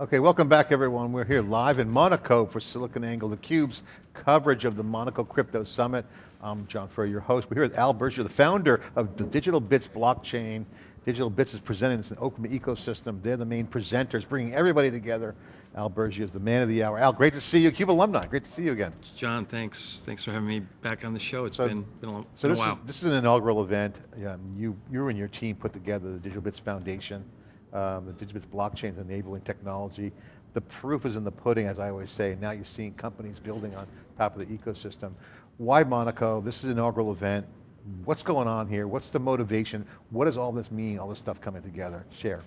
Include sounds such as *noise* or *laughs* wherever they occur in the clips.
Okay, welcome back everyone. We're here live in Monaco for SiliconANGLE, theCUBE's coverage of the Monaco Crypto Summit. I'm John Furrier, your host. We're here with Al Burgio, the founder of the Digital Bits blockchain. Digital Bits is presenting this an open ecosystem. They're the main presenters, bringing everybody together. Al Burgio is the man of the hour. Al, great to see you, CUBE alumni. Great to see you again. John, thanks. Thanks for having me back on the show. It's so, been, been a, long, so been this a while. Is, this is an inaugural event. Um, you, you and your team put together the Digital Bits Foundation. Um, the Digital Bits blockchain enabling technology the proof is in the pudding, as I always say. Now you're seeing companies building on top of the ecosystem. Why Monaco? This is an inaugural event. What's going on here? What's the motivation? What does all this mean, all this stuff coming together? Share.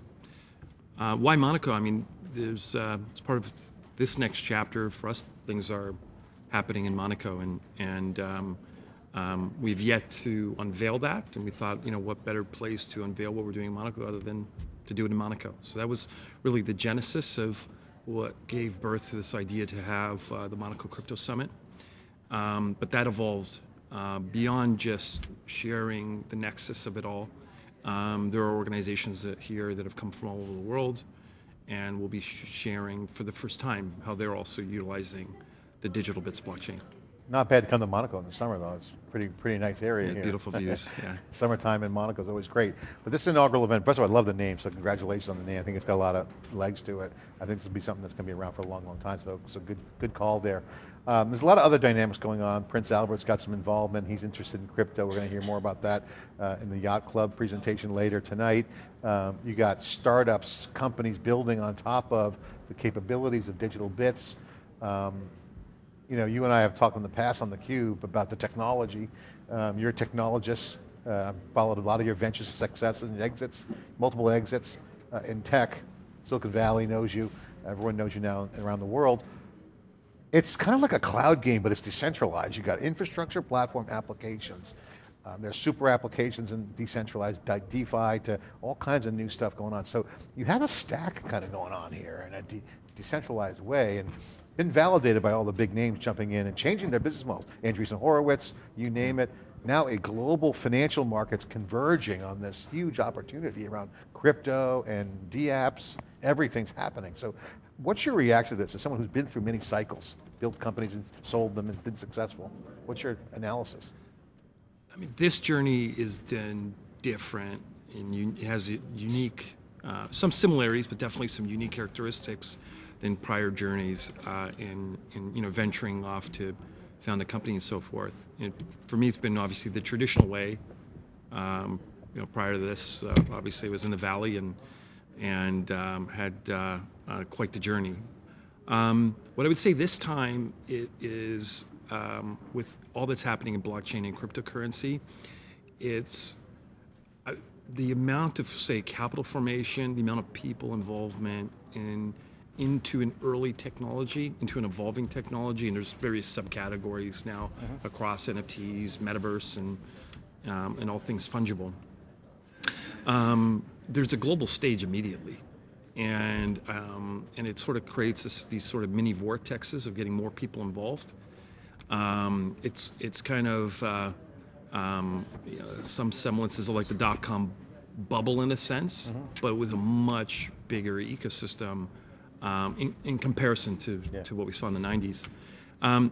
Uh, why Monaco? I mean, there's, uh, it's part of this next chapter. For us, things are happening in Monaco, and, and um, um, we've yet to unveil that, and we thought, you know, what better place to unveil what we're doing in Monaco other than to do it in Monaco. So that was really the genesis of what gave birth to this idea to have uh, the Monaco Crypto Summit. Um, but that evolved uh, beyond just sharing the nexus of it all. Um, there are organizations that here that have come from all over the world and will be sharing for the first time how they're also utilizing the digital bits blockchain. Not bad to come to Monaco in the summer though. It's pretty pretty nice area yeah, here. Beautiful *laughs* views, yeah. Summertime in Monaco is always great. But this inaugural event, first of all, I love the name, so congratulations on the name. I think it's got a lot of legs to it. I think this will be something that's going to be around for a long, long time, so, so good, good call there. Um, there's a lot of other dynamics going on. Prince Albert's got some involvement. He's interested in crypto. We're going to hear more about that uh, in the Yacht Club presentation later tonight. Um, you got startups, companies building on top of the capabilities of digital bits. Um, you know, you and I have talked in the past on theCUBE about the technology. Um, you're a technologist, uh, followed a lot of your ventures, successes and exits, multiple exits uh, in tech. Silicon Valley knows you, everyone knows you now around the world. It's kind of like a cloud game, but it's decentralized. You've got infrastructure, platform, applications. Um, there's super applications and decentralized DeFi to all kinds of new stuff going on. So you have a stack kind of going on here in a de decentralized way. And been validated by all the big names jumping in and changing their business models. Andreessen Horowitz, you name it. Now a global financial markets converging on this huge opportunity around crypto and DApps, everything's happening. So what's your reaction to this as someone who's been through many cycles, built companies and sold them and been successful? What's your analysis? I mean, this journey is then different and has unique, uh, some similarities, but definitely some unique characteristics than prior journeys uh, in, in you know venturing off to found a company and so forth. For me, it's been obviously the traditional way. Um, you know, prior to this, uh, obviously, I was in the valley and and um, had uh, uh, quite the journey. Um, what I would say this time it is um, with all that's happening in blockchain and cryptocurrency, it's uh, the amount of say capital formation, the amount of people involvement in into an early technology, into an evolving technology, and there's various subcategories now mm -hmm. across NFTs, metaverse, and um, and all things fungible. Um, there's a global stage immediately, and um, and it sort of creates this, these sort of mini vortexes of getting more people involved. Um, it's it's kind of uh, um, you know, some semblances of like the dot com bubble in a sense, mm -hmm. but with a much bigger ecosystem um, in, in, comparison to, yeah. to what we saw in the 90s. Um,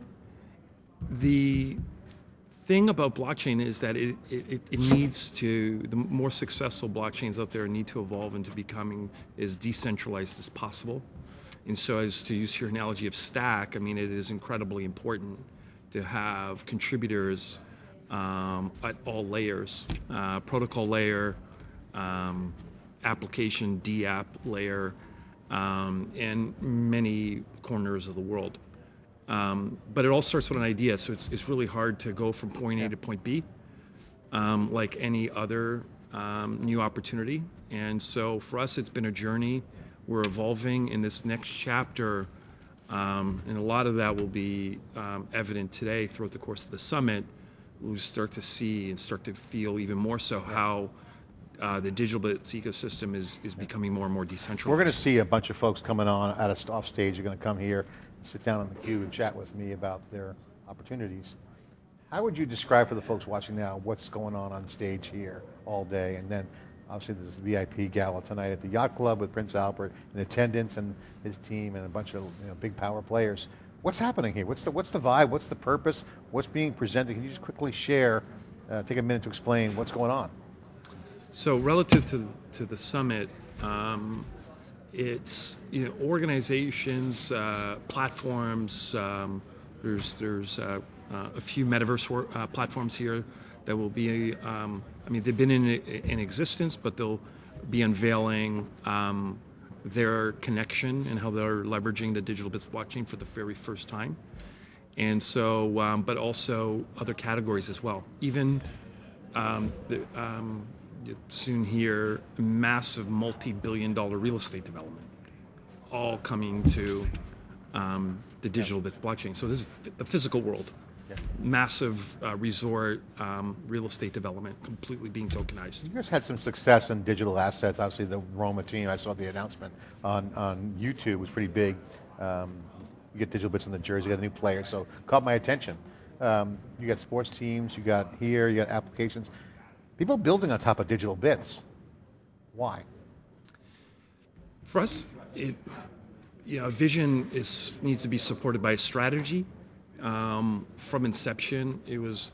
the thing about blockchain is that it, it, it, needs to, the more successful blockchains out there need to evolve into becoming as decentralized as possible. And so as to use your analogy of stack, I mean, it is incredibly important to have contributors um, at all layers, uh, protocol layer, um, application, DApp layer, um, in many corners of the world. Um, but it all starts with an idea, so it's, it's really hard to go from point A yeah. to point B, um, like any other um, new opportunity. And so for us, it's been a journey. We're evolving in this next chapter, um, and a lot of that will be um, evident today throughout the course of the summit. We'll start to see and start to feel even more so how uh, the digital bits ecosystem is, is becoming more and more decentralized. We're going to see a bunch of folks coming on out of off stage. You're going to come here, sit down on the cube and chat with me about their opportunities. How would you describe for the folks watching now what's going on on stage here all day and then obviously there's a VIP gala tonight at the Yacht Club with Prince Albert in attendance and his team and a bunch of you know, big power players. What's happening here? What's the, what's the vibe? What's the purpose? What's being presented? Can you just quickly share, uh, take a minute to explain what's going on? So relative to, to the summit, um, it's you know organizations, uh, platforms. Um, there's there's uh, uh, a few metaverse uh, platforms here that will be. Um, I mean, they've been in in existence, but they'll be unveiling um, their connection and how they're leveraging the digital bits blockchain for the very first time. And so, um, but also other categories as well. Even um, the, you soon hear massive multi-billion dollar real estate development, all coming to um, the digital bits blockchain. So this is the physical world. Massive uh, resort um, real estate development completely being tokenized. You guys had some success in digital assets. Obviously, the Roma team, I saw the announcement on, on YouTube was pretty big. Um, you get digital bits on the jersey, you got a new player, so caught my attention. Um, you got sports teams, you got here, you got applications. People building on top of digital bits. Why? For us, it you know, vision is needs to be supported by a strategy. Um, from inception, it was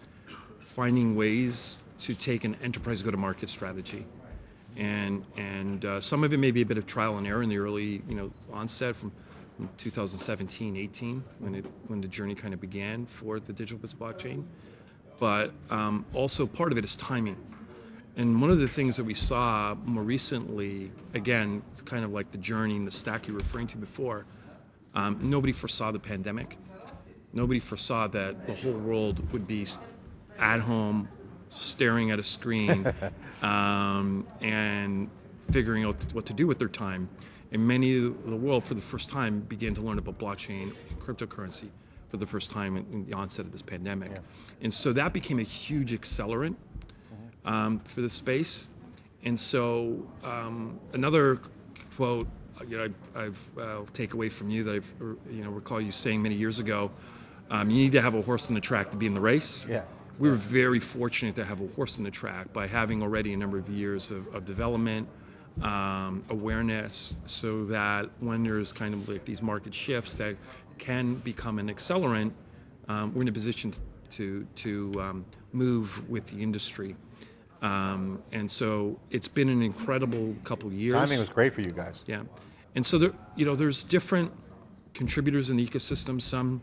finding ways to take an enterprise go-to-market strategy, and and uh, some of it may be a bit of trial and error in the early you know onset from, from 2017, 18 when it when the journey kind of began for the digital bits blockchain, but um, also part of it is timing. And one of the things that we saw more recently, again, kind of like the journey and the stack you were referring to before, um, nobody foresaw the pandemic. Nobody foresaw that the whole world would be at home, staring at a screen, *laughs* um, and figuring out what to do with their time. And many of the world, for the first time, began to learn about blockchain and cryptocurrency for the first time in, in the onset of this pandemic. And so that became a huge accelerant um, for the space. And so um, another quote, you know, I, I've uh, take away from you that I've you know recall you saying many years ago, um, you need to have a horse in the track to be in the race. Yeah. We were very fortunate to have a horse in the track by having already a number of years of, of development, um, awareness, so that when there's kind of like these market shifts that can become an accelerant, um, we're in a position to to um, move with the industry. Um, and so it's been an incredible couple years. Timing was great for you guys. Yeah, and so there, you know, there's different contributors in the ecosystem. Some,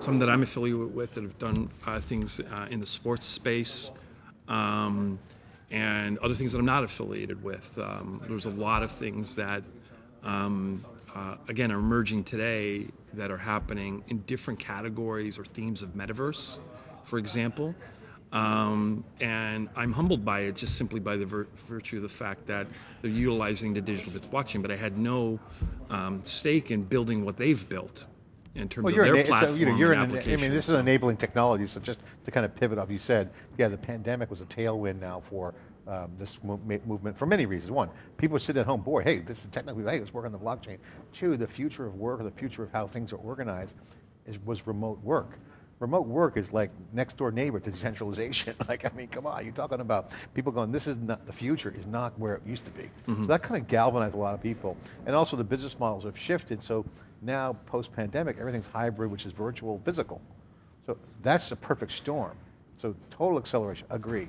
some that I'm affiliated with that have done uh, things uh, in the sports space, um, and other things that I'm not affiliated with. Um, there's a lot of things that, um, uh, again, are emerging today that are happening in different categories or themes of metaverse, for example. Um, and I'm humbled by it just simply by the vir- virtue of the fact that they're utilizing the digital bits blockchain, but I had no um, stake in building what they've built in terms Well, of their so, platform you know, you're an, I mean, this is enabling technology. So just to kind of pivot off, you said, yeah, the pandemic was a tailwind now for um, this mo- movement for many reasons. One, people are sitting at home, boy, hey, this is technically, hey, let's work on the blockchain. Two, the future of work or the future of how things are organized is, was remote work. Remote work is like next door neighbor to *laughs* decentralization. *laughs* like, I mean, come on, you're talking about people going, this is not, the future is not where it used to be. So that kind of galvanized a lot of people. And also the business models have shifted. So now post-pandemic, everything's hybrid, which is virtual, physical. So that's a perfect storm. So total acceleration, agree.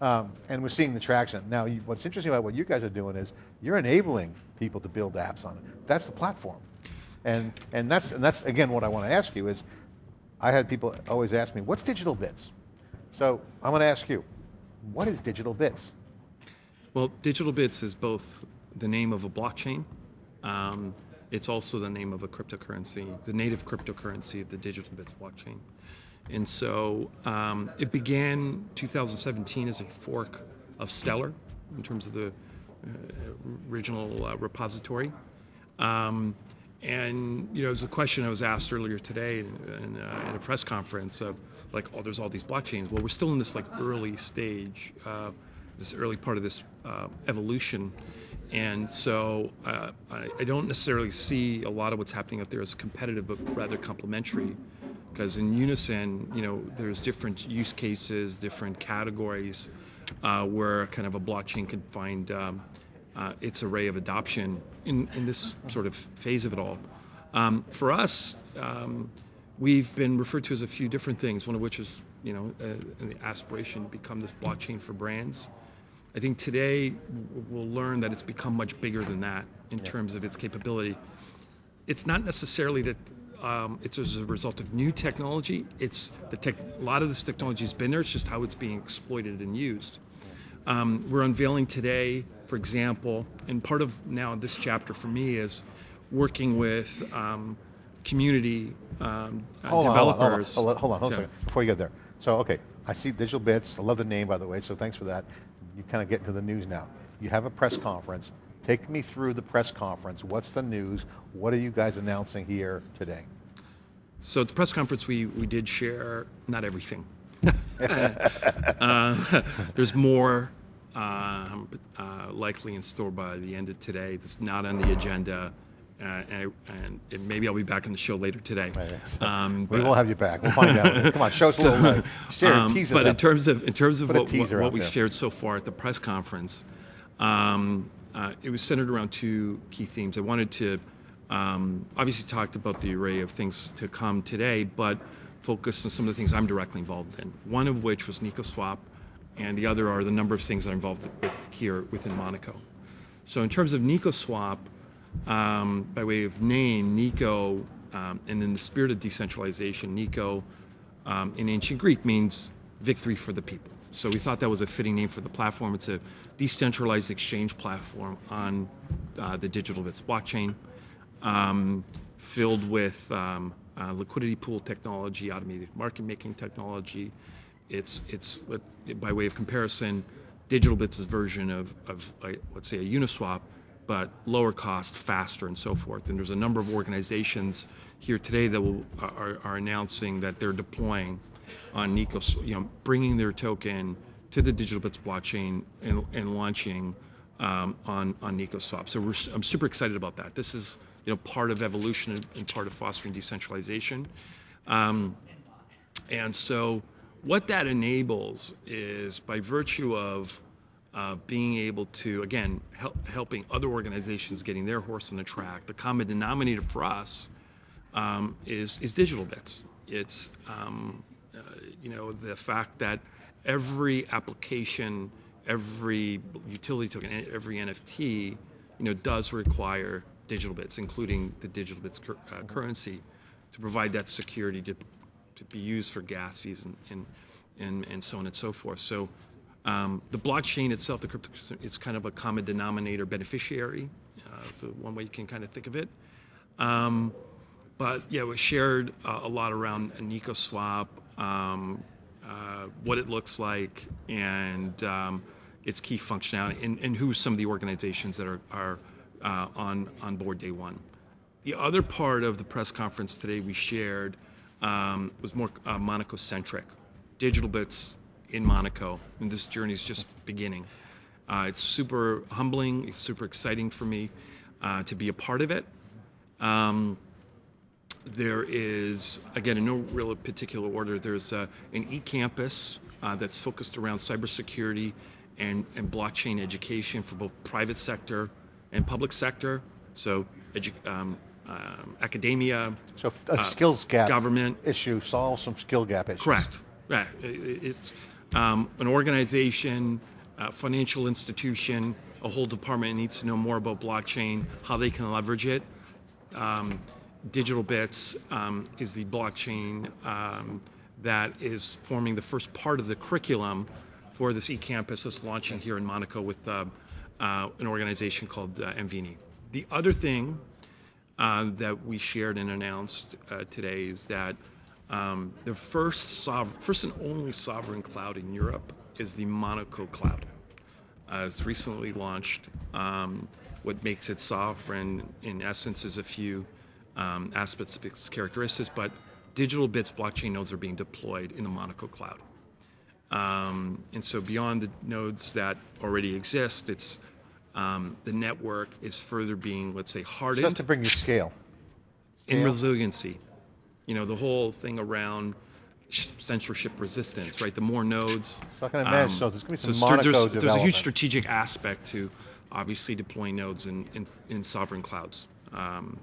Um, and we're seeing the traction. Now, you, what's interesting about what you guys are doing is you're enabling people to build apps on it. That's the platform. And, and, that's, and that's, again, what I want to ask you is, I had people always ask me, what's digital bits? So I'm going to ask you, what is digital bits? Well, digital bits is both the name of a blockchain. Um, it's also the name of a cryptocurrency, the native cryptocurrency of the digital bits blockchain. And so um, it began 2017 as a fork of Stellar in terms of the uh, original uh, repository. Um, and you know, it was a question I was asked earlier today in, in, uh, in a press conference of like, oh, there's all these blockchains. Well, we're still in this like early stage, uh, this early part of this uh, evolution, and so uh, I, I don't necessarily see a lot of what's happening out there as competitive, but rather complementary. Because in unison, you know, there's different use cases, different categories uh, where kind of a blockchain can find um, uh, its array of adoption in, in this sort of phase of it all. Um, for us, um, we've been referred to as a few different things, one of which is, you know, uh, the aspiration to become this blockchain for brands. I think today we'll learn that it's become much bigger than that in terms of its capability. It's not necessarily that um, it's as a result of new technology. It's the tech, a lot of this technology has been there. It's just how it's being exploited and used. Um, we're unveiling today, for example, and part of now this chapter for me is working with um, community um, uh, Hold hold on, developers. Hold on, hold on, hold on, second, before you get there. So, okay, I see Digital Bits, I love the name, by the way, so thanks for that. You kind of get into the news now. You have a press conference. Take me through the press conference. What's the news? What are you guys announcing here today? So at the press conference, we, we did share not everything. *laughs* *laughs* uh, *laughs* there's more um, uh, likely in store by the end of today. That's not on the agenda, uh, and, and, and maybe I'll be back on the show later today. Um, We but- will have you back, we'll find out. *laughs* Come on, show us a little, uh, share, um, tease but in terms of in terms of Put what, what, what we there. shared so far at the press conference, um, uh, it was centered around two key themes. I wanted to um, obviously talked about the array of things to come today, but focus on some of the things I'm directly involved in. One of which was NicoSwap, and the other are the number of things I'm involved with here within Monaco. So in terms of NicoSwap, um, by way of name, Nico, um, and in the spirit of decentralization, Nico um, in ancient Greek means victory for the people. So we thought that was a fitting name for the platform. It's a decentralized exchange platform on uh, the digital bits blockchain, um, filled with um, uh, liquidity pool technology, automated market making technology. It's it's by way of comparison, digital bits' is version of of uh, let's say a Uniswap, but lower cost, faster, and so forth. And there's a number of organizations here today that will, are, are announcing that they're deploying on Nico, you know, bringing their token to the digital bits blockchain and, and launching um, on on NicoSwap. So I'm super excited about that. This is you know part of evolution and- and part of fostering decentralization. Um, and so, what that enables is by virtue of uh, being able to, again, help, helping other organizations getting their horse in the track, the common denominator for us um, is, is digital bits. It's, um, uh, you know, the fact that every application, every utility token, every NFT, you know, does require digital bits, including the digital bits cur- uh, currency, to provide that security to, to be used for gas fees and, and, and, and so on and so forth. So um, the blockchain itself, the crypto, it's kind of a common denominator beneficiary, uh, the one way you can kind of think of it. Um, but yeah, we shared uh, a lot around NicoSwap, um, uh, what it looks like, and um, its key functionality, and, and who some of the organizations that are, are uh, on, on board day one. The other part of the press conference today we shared um, was more uh, Monaco centric. Digital bits in Monaco, and this journey is just beginning. Uh, it's super humbling, it's super exciting for me uh, to be a part of it. Um, there is, again, in no real particular order, there's uh, an e-campus uh, that's focused around cybersecurity and, and blockchain education for both private sector and public sector. So um, um, academia, So a skills gap government. issue, solve some skill gap issues. Correct. Yeah, it's um, an organization, a financial institution, a whole department needs to know more about blockchain, how they can leverage it. Um, Digital Bits um, is the blockchain um, that is forming the first part of the curriculum for this e-campus that's launching here in Monaco with uh, uh, an organization called uh, MVNI. The other thing uh, that we shared and announced uh, today is that um, the first and only sovereign cloud in Europe is the Monaco cloud. Uh, it's recently launched. Um, what makes it sovereign, in essence, is a few um, aspects of its characteristics, but digital bits blockchain nodes are being deployed in the Monaco cloud. And so beyond the nodes that already exist, it's um, the network is further being, let's say, hardened Just to bring you scale. in resiliency. You know, the whole thing around censorship resistance, right? The more nodes. So I can imagine- so there's gonna be some st- Monaco there's, there's a huge strategic aspect to obviously deploying nodes in, in, in sovereign clouds. Um,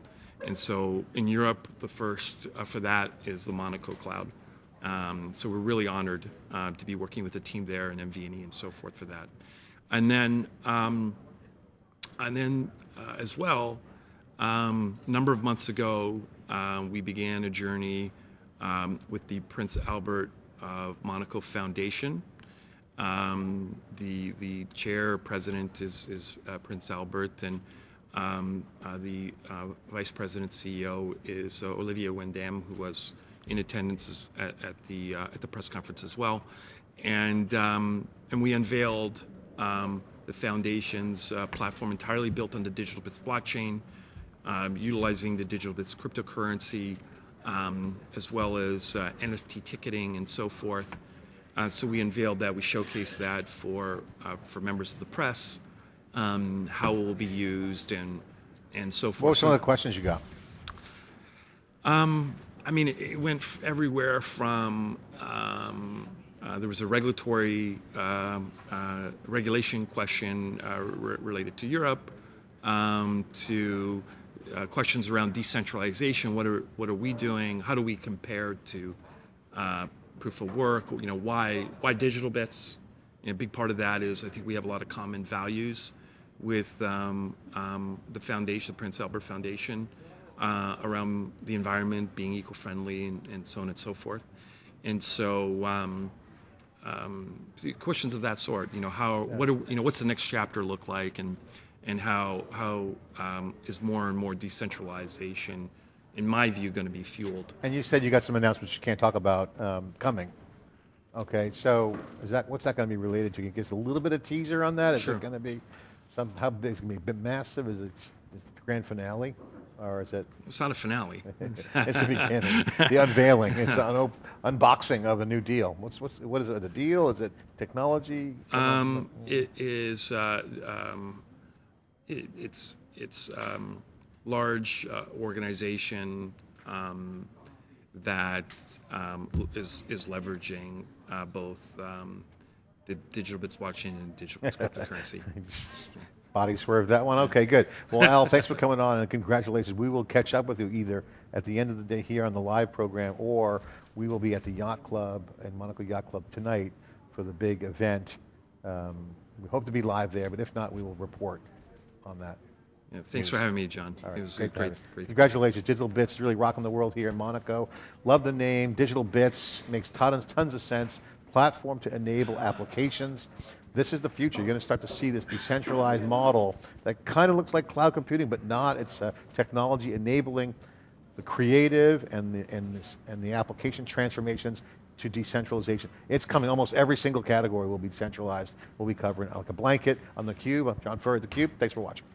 and so in Europe, the first uh, for that is the Monaco cloud. Um, so we're really honored uh, to be working with the team there and MVNE and so forth for that. And then, um, and then uh, as well, um, a number of months ago, uh, we began a journey um, with the Prince Albert of Monaco Foundation. Um, the the chair president is is uh, Prince Albert, and um, uh, the uh, vice president CEO is uh, Olivier Wenden, who was in attendance at, at the uh, at the press conference as well, and um, and we unveiled um, the foundation's uh, platform entirely built on the Digital Bits blockchain, um, utilizing the Digital Bits cryptocurrency, um, as well as uh, NFT ticketing and so forth. Uh, so we unveiled that. We showcased that for uh, for members of the press, um, how it will be used and and so forth. What were some of the questions you got? I mean, it, it went f- everywhere from um, there was a regulatory um, uh, regulation question uh, re- related to Europe um, to uh, questions around decentralization. What are what are we doing? How do we compare to uh, proof of work? You know, why why digital bits? And a big part of that is I think we have a lot of common values with um, um, the foundation, the Prince Albert Foundation, uh, around the environment, being eco-friendly, and, and so on and so forth. And so, um, um, questions of that sort, you know, how, what, are, you know, what's the next chapter look like, and and how how um, is more and more decentralization, in my view, going to be fueled? And you said you got some announcements you can't talk about um, coming. Okay, so is that what's that going to be related to? Can you give us a little bit of teaser on that? Is Sure. it going to be some? How big? Is it going to be a bit massive? Is it is it the grand finale, or is it? It's not a finale. *laughs* It's the beginning, the unveiling. It's an op- unboxing of a new deal. What's what's what is it? A deal? Is it technology? Um, it is. Uh, um, it, it's it's um, large uh, organization um, that um, is is leveraging uh, both um, the digital bits blockchain and digital bits *laughs* cryptocurrency. *laughs* Body swerve that one. Okay, good. Well, Al, thanks for coming on and congratulations. We will catch up with you either at the end of the day here on the live program or we will be at the Yacht Club and Monaco Yacht Club tonight for the big event. Um, we hope to be live there, but if not, we will report on that. Yeah, thanks for having me, John. Right, It was great, great. great. Congratulations, Digital Bits, really rocking the world here in Monaco. Love the name, Digital Bits, makes tons, tons of sense. Platform to enable applications. This is the future. You're going to start to see this decentralized model that kind of looks like cloud computing, but not. It's a technology enabling the creative and the, and, this, and the application transformations to decentralization. It's coming, almost every single category will be decentralized. We'll be covering like a blanket on theCUBE. I'm John Furrier theCUBE. Thanks for watching.